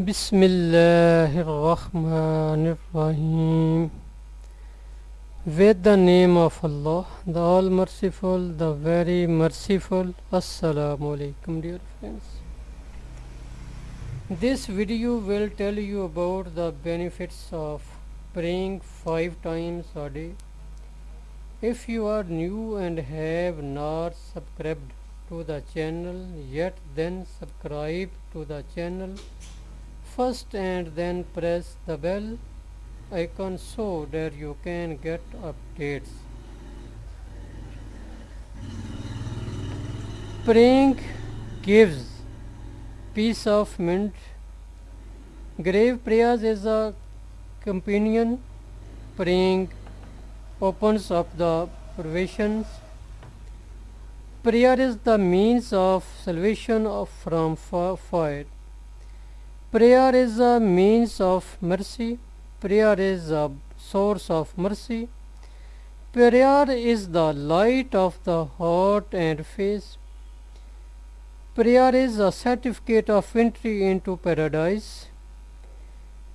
Bismillahirrahmanirrahim. With the name of Allah, the All Merciful, the Very Merciful. Assalamu alaikum, dear friends. This video will tell you about the benefits of praying five times a day. If you are new and have not subscribed to the channel yet, then subscribe to the channel first and then press the bell icon so that you can get updates. Praying gives peace of mind. Grave prayers is a companion. Praying opens up the provisions. Prayer is the means of salvation of from fi- fire. Prayer is a means of mercy. Prayer is a source of mercy. Prayer is the light of the heart and face. Prayer is a certificate of entry into paradise.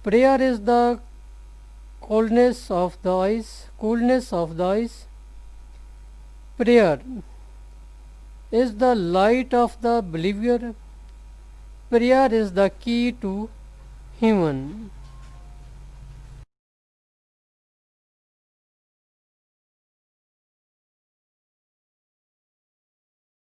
Prayer is the coldness of the eyes, coolness of the eyes. Prayer is the light of the believer. Prayer is the key to heaven.